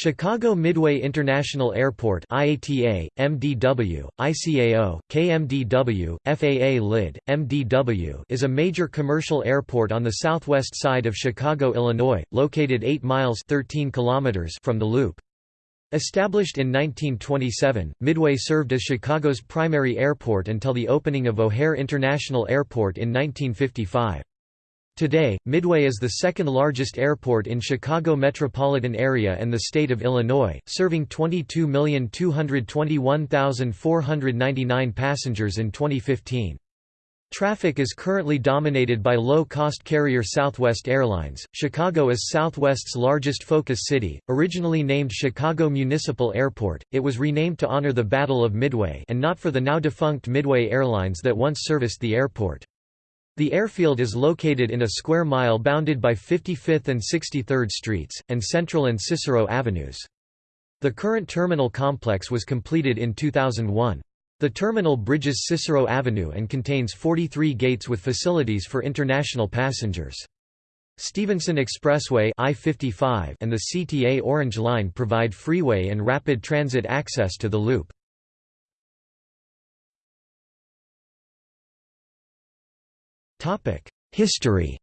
Chicago Midway International Airport IATA, MDW, ICAO, KMDW, FAA LID, MDW is a major commercial airport on the southwest side of Chicago, Illinois, located 8 miles 13 kilometers from the Loop. Established in 1927, Midway served as Chicago's primary airport until the opening of O'Hare International Airport in 1955. Today, Midway is the second largest airport in Chicago metropolitan area and the state of Illinois, serving 22,221,499 passengers in 2015. Traffic is currently dominated by low-cost carrier Southwest Airlines. Chicago is Southwest's largest focus city. Originally named Chicago Municipal Airport, it was renamed to honor the Battle of Midway and not for the now defunct Midway Airlines that once serviced the airport. The airfield is located in a square mile bounded by 55th and 63rd Streets, and Central and Cicero Avenues. The current terminal complex was completed in 2001. The terminal bridges Cicero Avenue and contains 43 gates with facilities for international passengers. Stevenson Expressway I-55 and the CTA Orange Line provide freeway and rapid transit access to the loop. History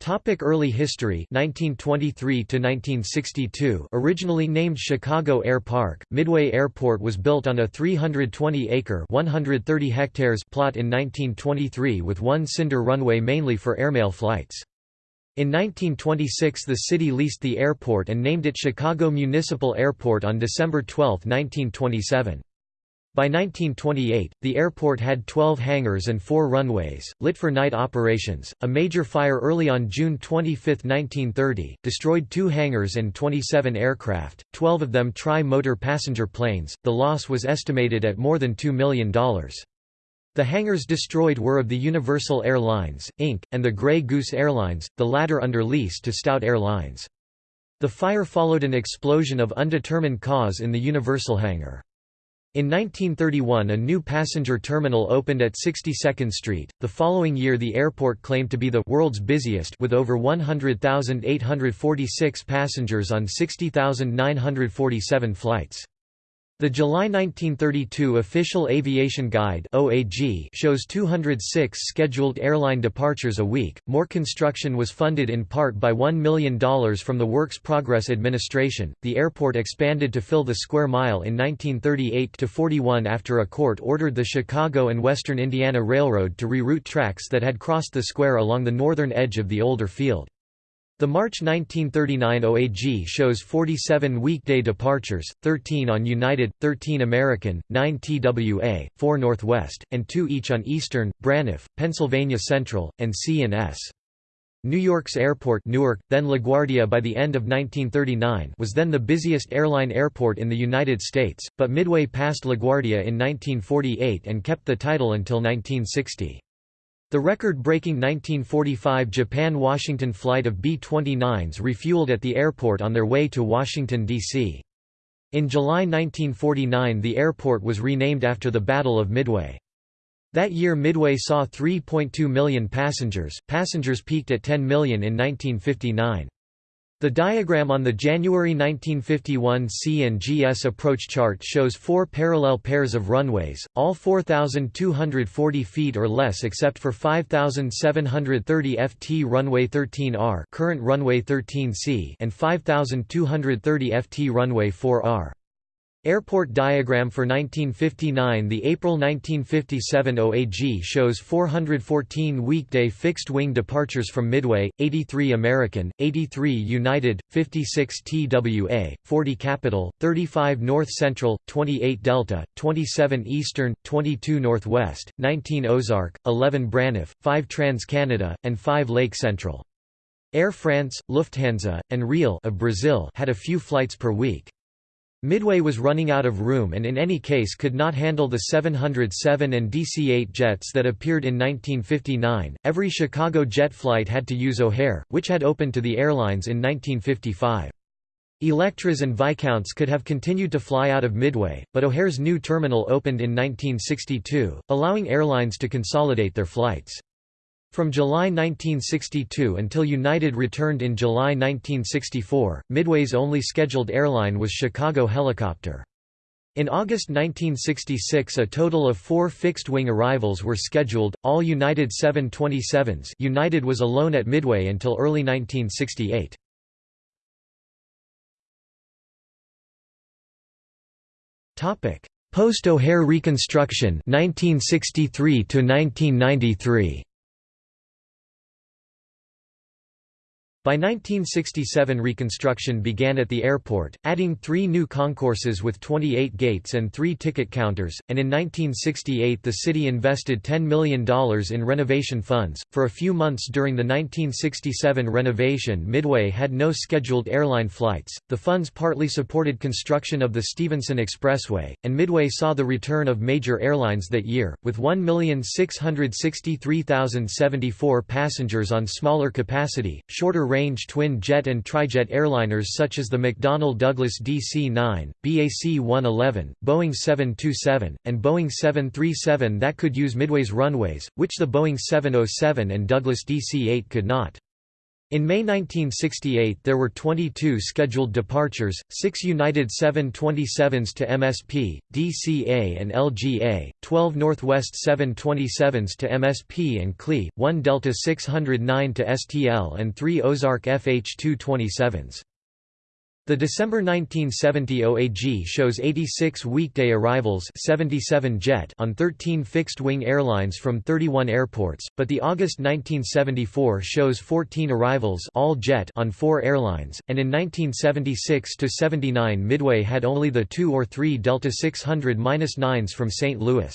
Topic early history 1923 to 1962 Originally named Chicago Air Park, Midway Airport was built on a 320-acre 130 hectares plot in 1923 with one cinder runway mainly for airmail flights. In 1926 the city leased the airport and named it Chicago Municipal Airport on December 12, 1927. By 1928, the airport had 12 hangars and four runways, lit for night operations. A major fire early on June 25, 1930, destroyed two hangars and 27 aircraft, 12 of them tri motor passenger planes. The loss was estimated at more than $2 million. The hangars destroyed were of the Universal Airlines, Inc., and the Grey Goose Airlines, the latter under lease to Stout Airlines. The fire followed an explosion of undetermined cause in the Universal hangar. In 1931 a new passenger terminal opened at 62nd Street. The following year the airport claimed to be the world's busiest with over 100,846 passengers on 60,947 flights. The July 1932 Official Aviation Guide (OAG) shows 206 scheduled airline departures a week. More construction was funded in part by $1 million from the Works Progress Administration. The airport expanded to fill the square mile in 1938 to 41 after a court ordered the Chicago and Western Indiana Railroad to reroute tracks that had crossed the square along the northern edge of the older field. The March 1939 OAG shows 47 weekday departures, 13 on United, 13 American, 9 TWA, 4 Northwest, and 2 each on Eastern, Braniff, Pennsylvania Central, and C&S. New York's airport Newark, then LaGuardia by the end of 1939 was then the busiest airline airport in the United States, but Midway passed LaGuardia in 1948 and kept the title until 1960. The record-breaking 1945 Japan-Washington flight of B-29s refueled at the airport on their way to Washington, D.C. In July 1949 the airport was renamed after the Battle of Midway. That year Midway saw 3.2 million passengers, passengers peaked at 10 million in 1959. The diagram on the January 1951 C&GS approach chart shows four parallel pairs of runways, all 4,240 feet or less except for 5,730 ft runway 13R current runway 13C and 5,230 ft runway 4R. Airport diagram for 1959 The April 1957 OAG shows 414 weekday fixed-wing departures from Midway, 83 American, 83 United, 56 TWA, 40 Capital, 35 North Central, 28 Delta, 27 Eastern, 22 Northwest, 19 Ozark, 11 Braniff, 5 Trans-Canada, and 5 Lake Central. Air France, Lufthansa, and Real of Brazil had a few flights per week. Midway was running out of room and in any case could not handle the 707 and DC-8 jets that appeared in 1959. Every Chicago jet flight had to use O'Hare, which had opened to the airlines in 1955. Electras and Viscounts could have continued to fly out of Midway, but O'Hare's new terminal opened in 1962, allowing airlines to consolidate their flights. From July 1962 until United returned in July 1964, Midway's only scheduled airline was Chicago Helicopter. In August 1966 a total of four fixed-wing arrivals were scheduled, all United 727s United was alone at Midway until early 1968. Post-O'Hare reconstruction 1963 to 1993 By 1967 reconstruction began at the airport, adding three new concourses with 28 gates and three ticket counters, and in 1968 the city invested $10 million in renovation funds. For a few months during the 1967 renovation Midway had no scheduled airline flights, the funds partly supported construction of the Stevenson Expressway, and Midway saw the return of major airlines that year, with 1,663,074 passengers on smaller capacity, shorter range range twin-jet and trijet airliners such as the McDonnell Douglas DC-9, BAC-111, Boeing 727, and Boeing 737 that could use Midway's runways, which the Boeing 707 and Douglas DC-8 could not. In May 1968 there were 22 scheduled departures, 6 United 727s to MSP, DCA and LGA, 12 Northwest 727s to MSP and CLE, 1 Delta 609 to STL and 3 Ozark FH227s. The December 1970 OAG shows 86 weekday arrivals 77 jet on 13 fixed-wing airlines from 31 airports, but the August 1974 shows 14 arrivals all jet on 4 airlines, and in 1976–79 Midway had only the 2 or 3 Delta 600-9s from St. Louis.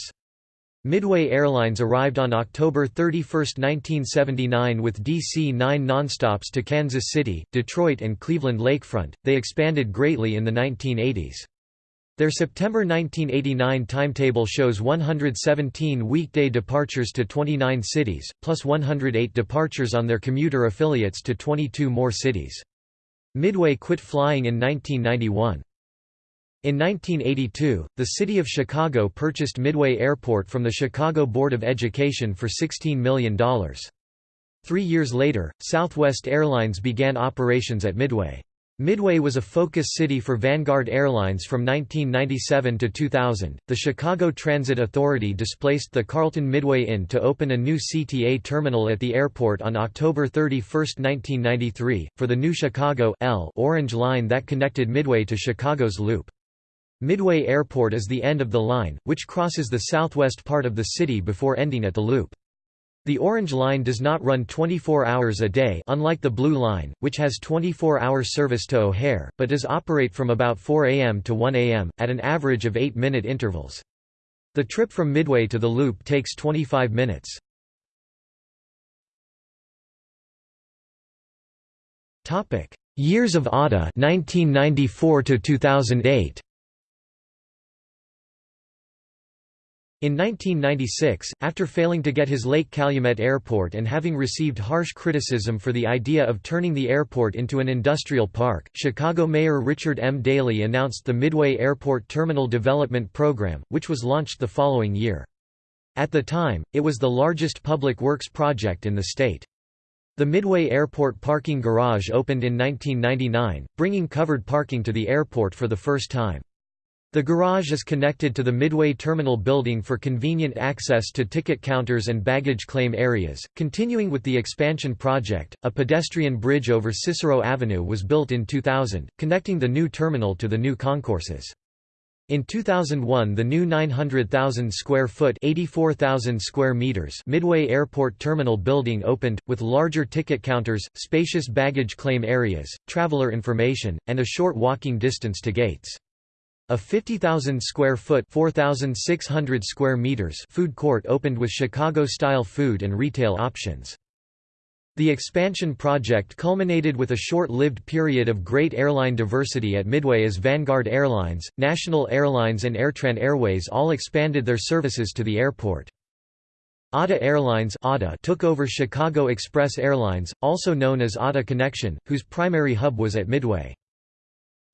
Midway Airlines arrived on October 31, 1979 with DC-9 nonstops to Kansas City, Detroit and Cleveland Lakefront. They expanded greatly in the 1980s. Their September 1989 timetable shows 117 weekday departures to 29 cities, plus 108 departures on their commuter affiliates to 22 more cities. Midway quit flying in 1991. In 1982, the city of Chicago purchased Midway Airport from the Chicago Board of Education for $16 million. Three years later, Southwest Airlines began operations at Midway. Midway was a focus city for Vanguard Airlines from 1997 to 2000. The Chicago Transit Authority displaced the Carlton Midway Inn to open a new CTA terminal at the airport on October 31, 1993, for the new Chicago L Orange Line that connected Midway to Chicago's Loop. Midway Airport is the end of the line, which crosses the southwest part of the city before ending at the Loop. The Orange Line does not run 24 hours a day unlike the Blue Line, which has 24-hour service to O'Hare, but does operate from about 4 a.m. to 1 a.m., at an average of 8-minute intervals. The trip from Midway to the Loop takes 25 minutes. Years of ATA 1994 to 2008 In 1996, after failing to get his Lake Calumet Airport and having received harsh criticism for the idea of turning the airport into an industrial park, Chicago Mayor Richard M. Daley announced the Midway Airport Terminal Development Program, which was launched the following year. At the time, it was the largest public works project in the state. The Midway Airport Parking Garage opened in 1999, bringing covered parking to the airport for the first time. The garage is connected to the Midway Terminal building for convenient access to ticket counters and baggage claim areas. Continuing with the expansion project, a pedestrian bridge over Cicero Avenue was built in 2000, connecting the new terminal to the new concourses. In 2001 the new 900,000 square foot 84,000 square meters Midway Airport Terminal building opened, with larger ticket counters, spacious baggage claim areas, traveler information, and a short walking distance to gates. A 50,000 square foot 4,600 square meters food court opened with Chicago-style food and retail options. The expansion project culminated with a short-lived period of great airline diversity at Midway as Vanguard Airlines, National Airlines and Airtran Airways all expanded their services to the airport. ATA Airlines took over Chicago Express Airlines, also known as ATA Connection, whose primary hub was at Midway.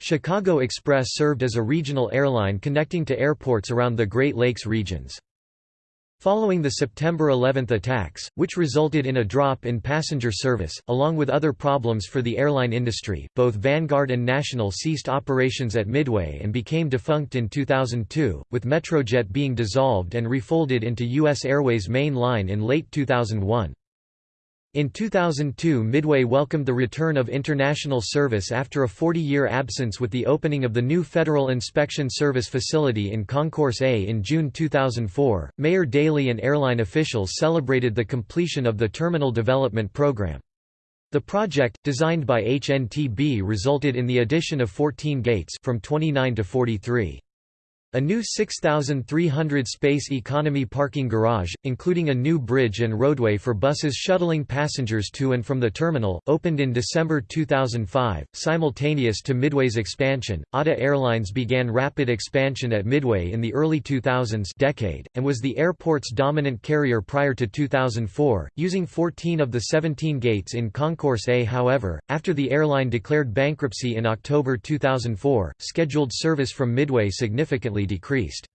Chicago Express served as a regional airline connecting to airports around the Great Lakes regions. Following the September 11 attacks, which resulted in a drop in passenger service, along with other problems for the airline industry, both Vanguard and National ceased operations at Midway and became defunct in 2002, with Metrojet being dissolved and refolded into U.S. Airways main line in late 2001. In 2002 Midway welcomed the return of international service after a 40-year absence with the opening of the new Federal Inspection Service facility in Concourse A in June 2004. Mayor Daley and airline officials celebrated the completion of the terminal development program. The project, designed by HNTB resulted in the addition of 14 gates from 29 to 43. A new 6,300 space economy parking garage, including a new bridge and roadway for buses shuttling passengers to and from the terminal, opened in December 2005. Simultaneous to Midway's expansion, ATA Airlines began rapid expansion at Midway in the early 2000s decade, and was the airport's dominant carrier prior to 2004, using 14 of the 17 gates in Concourse A. However, after the airline declared bankruptcy in October 2004, scheduled service from Midway significantly decreased.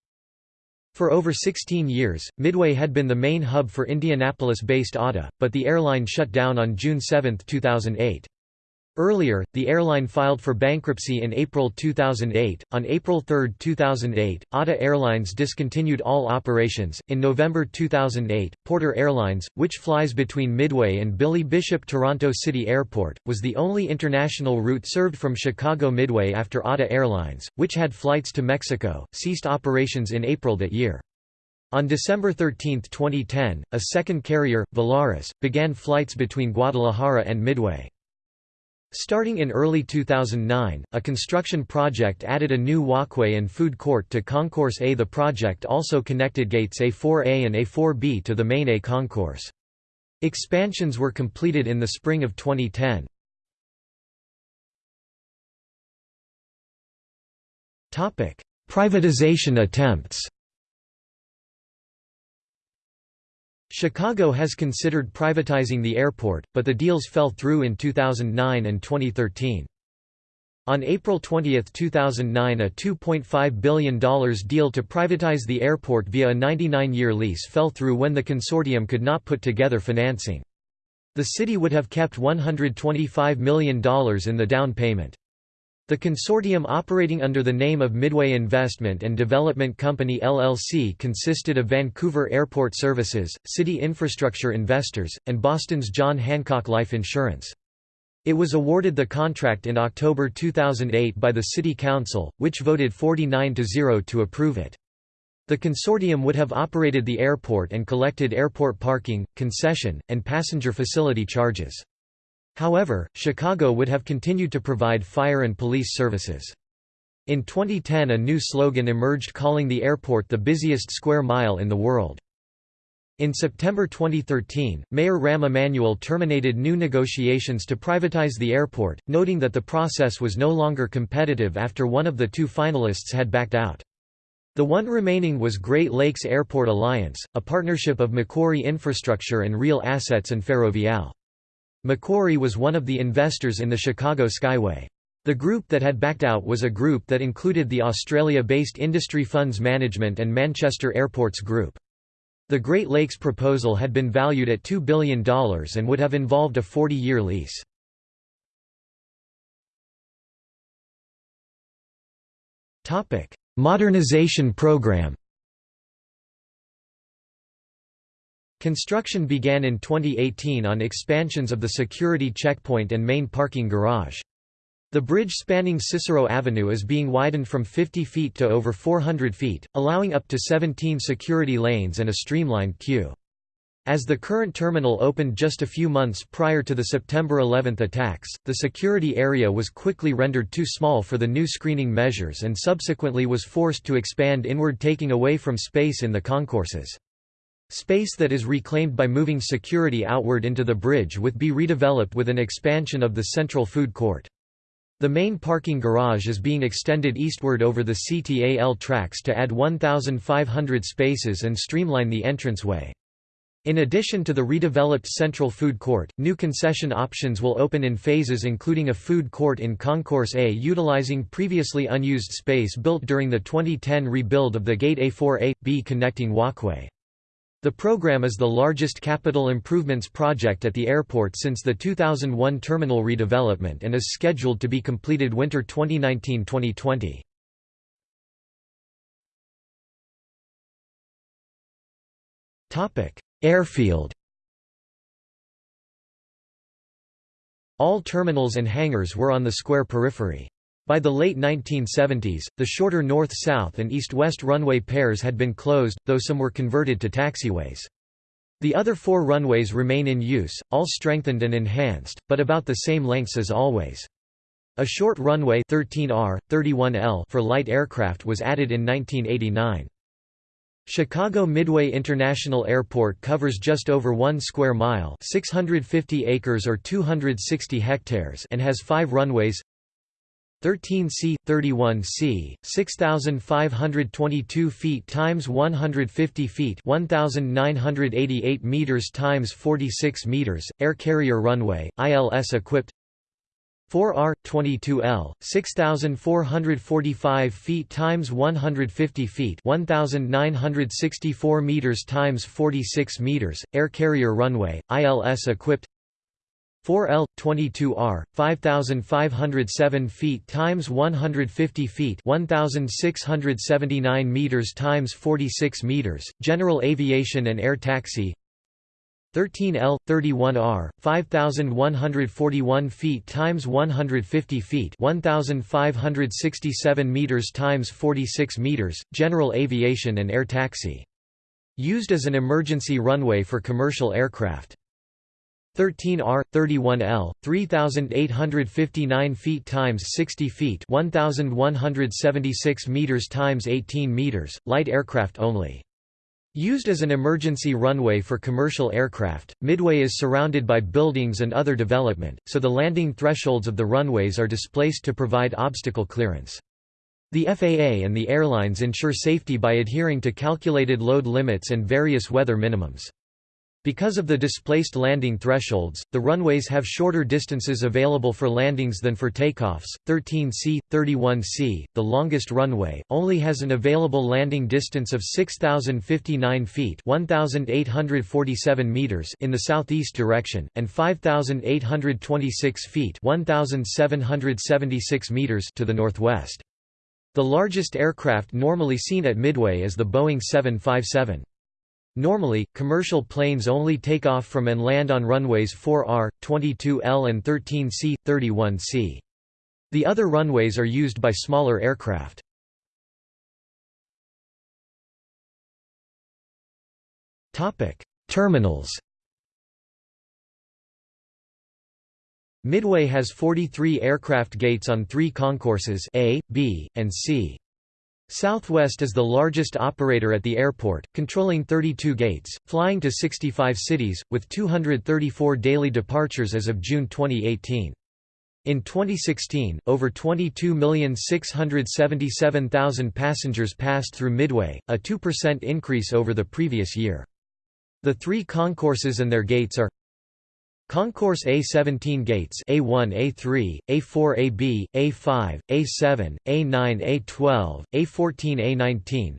For over 16 years, Midway had been the main hub for Indianapolis-based ATA, but the airline shut down on June 7, 2008. Earlier, the airline filed for bankruptcy in April 2008. On April 3, 2008, ATA Airlines discontinued all operations. In November 2008, Porter Airlines, which flies between Midway and Billy Bishop Toronto City Airport, was the only international route served from Chicago Midway after ATA Airlines, which had flights to Mexico, ceased operations in April that year. On December 13, 2010, a second carrier, Volaris, began flights between Guadalajara and Midway. Starting in early 2009, a construction project added a new walkway and food court to Concourse A. The project also connected gates A4A and A4B to the main A concourse. Expansions were completed in the spring of 2010. Privatization attempts Chicago has considered privatizing the airport, but the deals fell through in 2009 and 2013. On April 20, 2009 a $2.5 billion deal to privatize the airport via a 99-year lease fell through when the consortium could not put together financing. The city would have kept $125 million in the down payment. The consortium operating under the name of Midway Investment and Development Company LLC consisted of Vancouver Airport Services, City Infrastructure Investors, and Boston's John Hancock Life Insurance. It was awarded the contract in October 2008 by the City Council, which voted 49 to 0 to approve it. The consortium would have operated the airport and collected airport parking, concession, and passenger facility charges. However, Chicago would have continued to provide fire and police services. In 2010 a new slogan emerged calling the airport the busiest square mile in the world. In September 2013, Mayor Rahm Emanuel terminated new negotiations to privatize the airport, noting that the process was no longer competitive after one of the two finalists had backed out. The one remaining was Great Lakes Airport Alliance, a partnership of Macquarie Infrastructure and Real Assets and Ferrovial. Macquarie was one of the investors in the Chicago Skyway. The group that had backed out was a group that included the Australia-based Industry Funds Management and Manchester Airports Group. The Great Lakes proposal had been valued at $2 billion and would have involved a 40-year lease. Modernization program Construction began in 2018 on expansions of the security checkpoint and main parking garage. The bridge spanning Cicero Avenue is being widened from 50 feet to over 400 feet, allowing up to 17 security lanes and a streamlined queue. As the current terminal opened just a few months prior to the September 11 attacks, the security area was quickly rendered too small for the new screening measures and subsequently was forced to expand inward taking away from space in the concourses. Space that is reclaimed by moving security outward into the bridge would be redeveloped with an expansion of the central food court. The main parking garage is being extended eastward over the CTA L tracks to add 1,500 spaces and streamline the entranceway. In addition to the redeveloped central food court, new concession options will open in phases including a food court in Concourse A utilizing previously unused space built during the 2010 rebuild of the Gate A4A-B connecting walkway. The program is the largest capital improvements project at the airport since the 2001 terminal redevelopment and is scheduled to be completed winter 2019-2020. Airfield All terminals and hangars were on the square periphery. By the late 1970s, the shorter north-south and east-west runway pairs had been closed, though some were converted to taxiways. The other four runways remain in use, all strengthened and enhanced, but about the same lengths as always. A short runway 13R, 31L for light aircraft was added in 1989. Chicago Midway International Airport covers just over 1 square mile 650 acres or 260 hectares and has five runways 13C, 31C, 6,522 feet times 150 feet 1,988 meters times 46 meters, air carrier runway, ILS equipped. 4R, 22L, 6,445 feet times 150 feet 1,964 meters times 46 meters, air carrier runway, ILS equipped 4L 22R 5507 feet times 150 feet 1679 meters times 46 meters general aviation and air taxi. 13L 31R 5141 feet times 150 feet 1567 meters times 46 meters general aviation and air taxi. Used as an emergency runway for commercial aircraft 13R, 31L, 3,859 feet times 60 feet 1,176 meters times 18 meters, light aircraft only. Used as an emergency runway for commercial aircraft, Midway is surrounded by buildings and other development, so the landing thresholds of the runways are displaced to provide obstacle clearance. The FAA and the airlines ensure safety by adhering to calculated load limits and various weather minimums. Because of the displaced landing thresholds, the runways have shorter distances available for landings than for takeoffs. 13C, 31C, the longest runway, only has an available landing distance of 6,059 feet (1,847 meters) in the southeast direction, and 5,826 feet (1,776 meters) to the northwest. The largest aircraft normally seen at Midway is the Boeing 757. Normally, commercial planes only take off from and land on runways 4R, 22L and 13C, 31C. The other runways are used by smaller aircraft. Terminals Midway has 43 aircraft gates on three concourses A, B, and C. Southwest is the largest operator at the airport, controlling 32 gates, flying to 65 cities, with 234 daily departures as of June 2018. In 2016, over 22,677,000 passengers passed through Midway, a 2% increase over the previous year. The three concourses and their gates are Concourse A17 gates A1 A3, A4 AB, A5, A7, A9 A12, A14 A19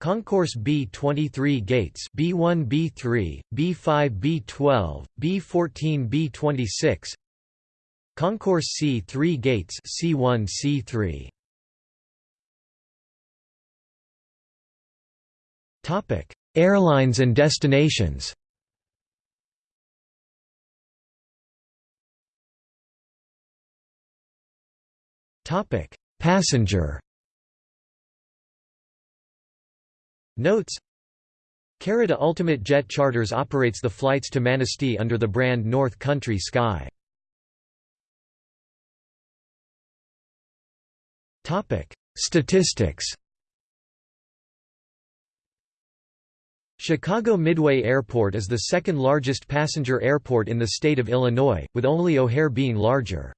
Concourse B23 gates B1 B3, B5 B12, B14 B26 Concourse C3 gates C1 C3 Topic Airlines and destinations Topic: Passenger. Notes. Carida Ultimate Jet Charters operates the flights to Manistee under the brand North Country Sky. Topic: Statistics. Chicago Midway Airport is the second largest passenger airport in the state of Illinois, with only O'Hare being larger.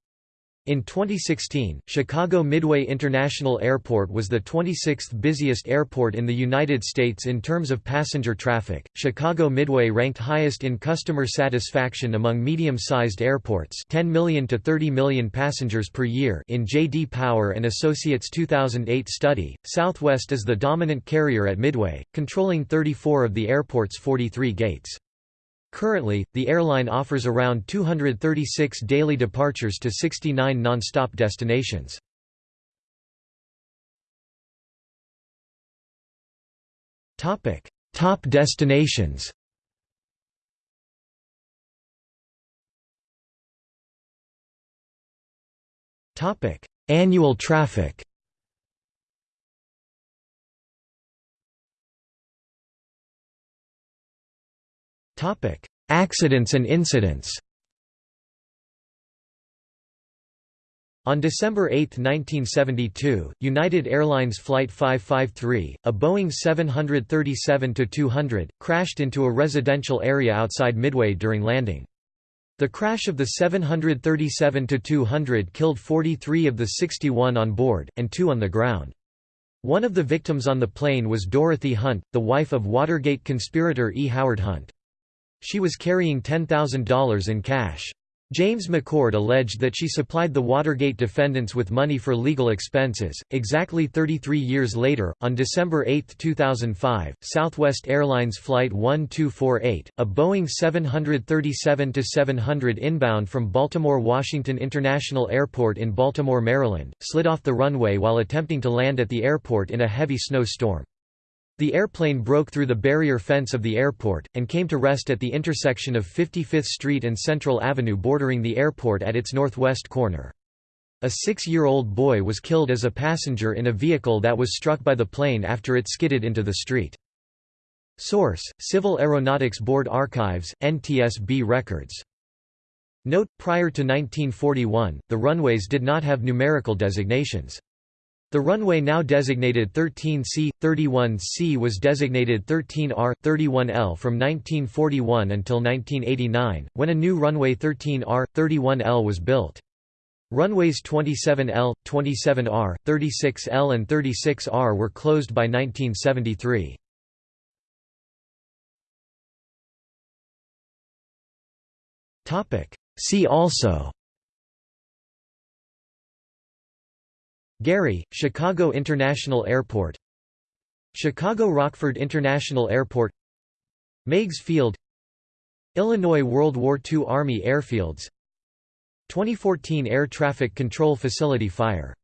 In 2016, Chicago Midway International Airport was the 26th busiest airport in the United States in terms of passenger traffic. Chicago Midway ranked highest in customer satisfaction among medium-sized airports, 10 million to 30 million passengers per year in J.D. Power and Associates 2008 study. Southwest is the dominant carrier at Midway, controlling 34 of the airport's 43 gates. Currently, the airline offers around 236 daily departures to 69 non-stop destinations. Topic: Top destinations. Topic: Annual traffic. Topic: Accidents and incidents. On December 8, 1972, United Airlines Flight 553, a Boeing 737-200, crashed into a residential area outside Midway during landing. The crash of the 737-200 killed 43 of the 61 on board, and two on the ground. One of the victims on the plane was Dorothy Hunt, the wife of Watergate conspirator E. Howard Hunt. She was carrying $10,000 in cash. James McCord alleged that she supplied the Watergate defendants with money for legal expenses. Exactly 33 years later, on December 8, 2005, Southwest Airlines Flight 1248, a Boeing 737-700 inbound from Baltimore Washington International Airport in Baltimore, Maryland, slid off the runway while attempting to land at the airport in a heavy snowstorm. The airplane broke through the barrier fence of the airport, and came to rest at the intersection of 55th Street and Central Avenue bordering the airport at its northwest corner. A six-year-old boy was killed as a passenger in a vehicle that was struck by the plane after it skidded into the street. Source: Civil Aeronautics Board Archives, NTSB records. Note: Prior to 1941, the runways did not have numerical designations. The runway now designated 13C, 31C was designated 13R, 31L from 1941 until 1989, when a new runway 13R, 31L was built. Runways 27L, 27R, 36L and 36R were closed by 1973. See also Gary, Chicago International Airport. Chicago Rockford International Airport. Meigs Field. Illinois World War II Army Airfields. 2014 Air Traffic Control Facility fire